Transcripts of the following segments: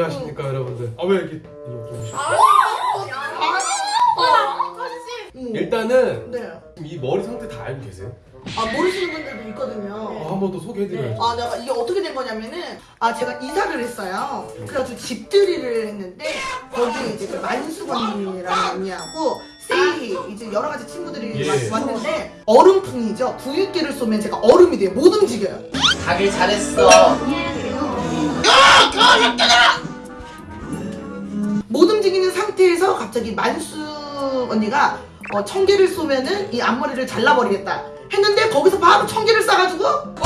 안녕하십니까 여러분들. 아 왜 이렇게 좀 아, 음. 일단은 네. 이 머리 상태 다 알고 계세요? 아 모르시는 분들도 있거든요. 아, 한번 더 소개해드려야죠. 아, 내가 이게 어떻게 된 거냐면은 아 제가 이사를 했어요. 그래가지고 집들이를 했는데 거기 이제 그 만수건이라는 언니하고 세이 이제 여러 가지 친구들이 예. 왔- 왔는데 얼음풍이죠. 부유기를 쏘면 제가 얼음이 돼요. 못 움직여요. 가길 잘했어. 못 움직이는 상태에서 갑자기 만수 언니가 어, 청개를 쏘면은 이 앞머리를 잘라버리겠다 했는데 거기서 바로 청개를 쏴가지고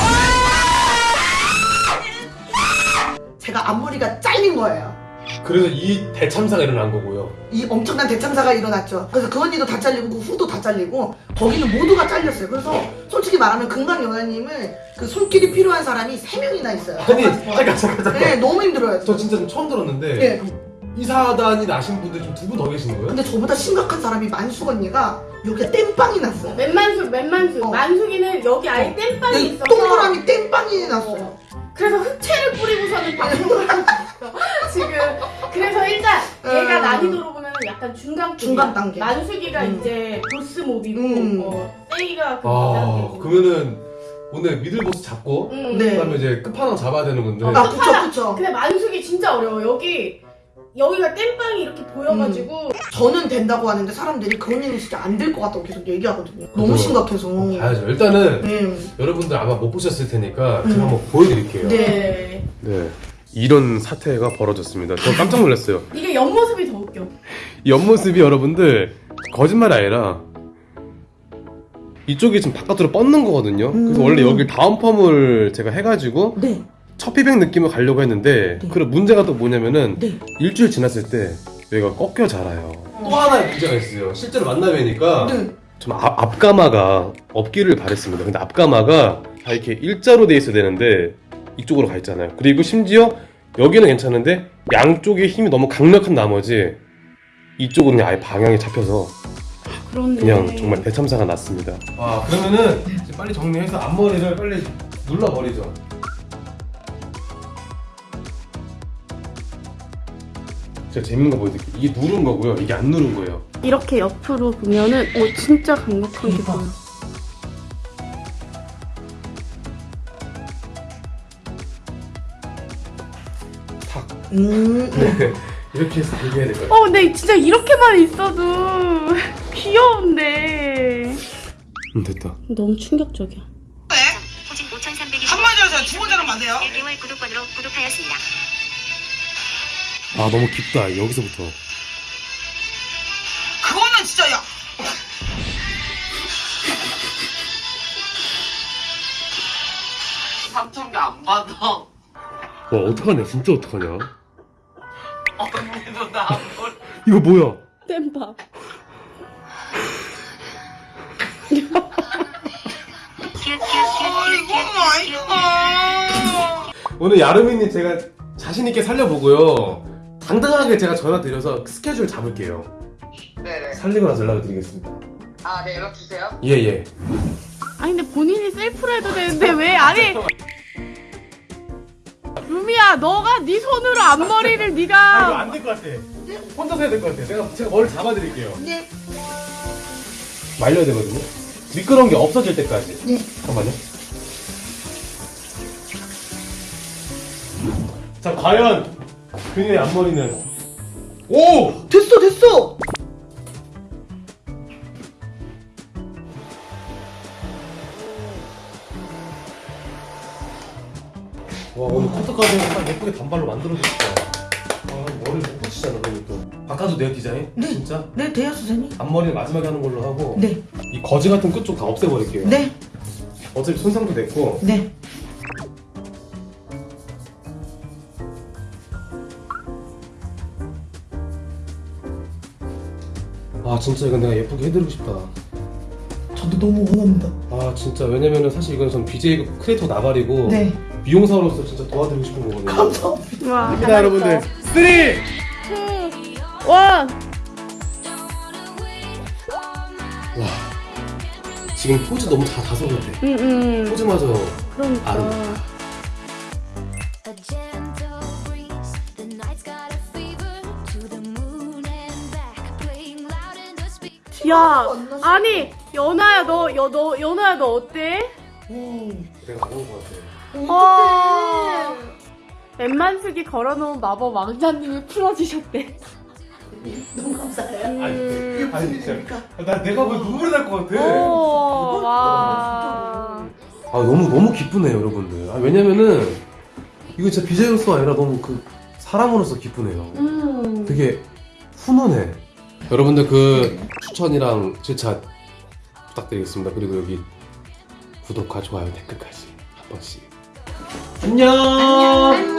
제가 앞머리가 잘린 거예요. 그래서 이 대참사가 일어난 거고요. 이 엄청난 대참사가 일어났죠. 그래서 그 언니도 다 잘리고 그 후도 다 잘리고 거기는 모두가 잘렸어요. 그래서 솔직히 말하면 금강 연아님은 그 손길이 필요한 사람이 세 명이나 있어요. 아니 잠깐 잠깐 잠깐. 네, 너무 힘들어요. 저 진짜 좀 처음 들었는데 네. 이사단이 나신 분들 좀 두 분 더 계시는 거예요? 근데 저보다 심각한 사람이 만숙 언니가 여기에 땜빵이 났어요. 맨만숙, 맨만숙. 어. 만숙이는 여기 아예 땜빵이 여기 있어서 동그라미 땜빵이 났어요. 그래서 흑채를 뿌리고서는 방송을 하고 있어. 지금. 그래서 일단 얘가 음. 난이도로 보면 약간 중간 중간 단계. 만숙이가 음. 이제 보스 몹이고 음. 어, 세이가 그 아. 그러면은 오늘 미들보스 잡고 음. 네. 그다음에 이제 끝판왕 잡아야 되는 건데 아, 그쵸, 그쵸. 근데 만숙이 진짜 어려워. 여기 여기가 땜빵이 이렇게 보여가지고 저는 된다고 하는데 사람들이 그 언니는 진짜 안 될 것 같다고 계속 얘기하거든요. 너무. 심각해서. 어, 봐야죠. 일단은 네. 여러분들 아마 못 보셨을 테니까 음. 제가 한번 보여드릴게요. 네. 네. 이런 사태가 벌어졌습니다. 저 깜짝 놀랐어요. 이게 옆모습이 더 웃겨. 이 옆모습이 여러분들 거짓말이 아니라 이쪽이 지금 바깥으로 뻗는 거거든요. 그래서 음. 원래 여기 다운 펌을 제가 해가지고 네. 첫 피백 느낌을 가려고 했는데 네. 그런 문제가 또 뭐냐면은 네. 일주일 지났을 때 여기가 꺾여 자라요. 또 하나의 문제가 있어요. 실제로 만나뵈니까 네. 좀 앞, 앞가마가 없기를 바랬습니다. 근데 앞가마가 다 이렇게 일자로 돼 있어야 되는데 이쪽으로 가 있잖아요. 그리고 심지어 여기는 괜찮은데 양쪽에 힘이 너무 강력한 나머지 이쪽은 그냥 아예 방향이 잡혀서 그런데 그냥 정말 대참사가 났습니다. 아 그러면은 이제 빨리 정리해서 앞머리를 빨리 눌러버리죠. 제가 재밌는 거 보여드릴게요. 이게 누른 거고요. 이게 안 누른 거예요. 이렇게 옆으로 보면은 오 진짜 강력한 게 대박. 보여. 탁. 음. 네. 이렇게 해서 얘기해야 될 거예요. 어 근데 진짜 이렇게만 있어도 귀여운데 음, 됐다. 너무 충격적이야. 5,320. 한마디로 제가 두 번째로 만세요. 1개월 구독권으로 구독하였습니다. 아 너무 깊다. 여기서부터. 그거는 진짜 야. 삼촌이 안 받아. 와 어떡하냐? 진짜 어떡하냐? 언니도 나안 받아. 이거 뭐야? 땜밥. 오늘 야르미님 제가 자신 있게 살려보고요. 당당하게 제가 전화 드려서 스케줄 잡을게요. 네네. 살리고 나서 연락을 드리겠습니다. 아, 네, 연락 주세요. 예 예. 아니 근데 본인이 셀프로 해도 되는데 왜 아니 루미야 너가 네 손으로 앞머리를 아 이거 네가 안 될 것 같아. 혼자서 해야 될 것 같아. 내가 제가 머리 잡아드릴게요. 네. 말려야 되거든요. 미끄러운 게 없어질 때까지. 네. 잠깐만요. 자 과연 그녀의 앞머리는 오! 됐어, 됐어. 와 오늘 커트까지 딱 예쁘게 단발로 만들어줬다. 아 머리 못 붙이잖아 그리고 또. 바꿔도 돼요 디자인? 네. 진짜? 네, 돼요, 선생님. 앞머리는 마지막에 하는 걸로 하고 네. 이 거지 같은 끝쪽다 없애버릴게요. 네. 어차피 손상도 됐고 네. 진짜 이건 내가 예쁘게 해드리고 싶다. 저도 너무 원합니다. 아 진짜 왜냐면은 사실 이건 전 BJ 크리에이터 나발이고 네. 미용사로서 진짜 도와드리고 싶은 거거든요. 감사합니다. 와 입니다 여러분들. 3, 2, 1. 원 지금 포즈 너무 다 다소 같아. 응응 포즈마저 그러니까 아름. A 야. 아니 연아야 너, 여, 너 연아야 너 어때? 내가 안온것 같아. 어. 엠만숙이 걸어놓은 마법 왕자님이 풀어주셨대. 너무 감사해요. 음. 아니 진짜 나 내가 왜 눈물이 날 것 같아. 오, 와. 아 너무 너무 기쁘네요 여러분들. 아, 왜냐면은 이거 진짜 비자로서 아니라 너무 그 사람으로서 기쁘네요. 음. 되게 훈훈해. 여러분들 그 추천이랑 질차 부탁드리겠습니다. 그리고 여기 구독과 좋아요 댓글까지 한 번씩. 안녕. 안녕.